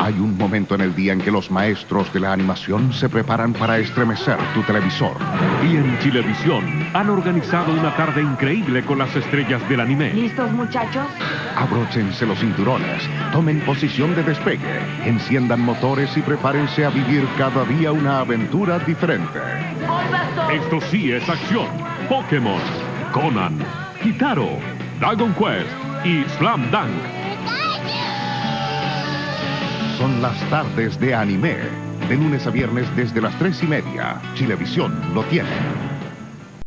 Hay un momento en el día en que los maestros de la animación se preparan para estremecer tu televisor. Y en Chilevisión han organizado una tarde increíble con las estrellas del anime. ¿Listos, muchachos? Abróchense los cinturones, tomen posición de despegue, enciendan motores y prepárense a vivir cada día una aventura diferente. Esto sí es acción. Pokémon, Conan, Kitaro, Dragon Quest y Slam Dunk. Son las tardes de anime. De lunes a viernes desde las tres y media. Chilevisión lo tiene.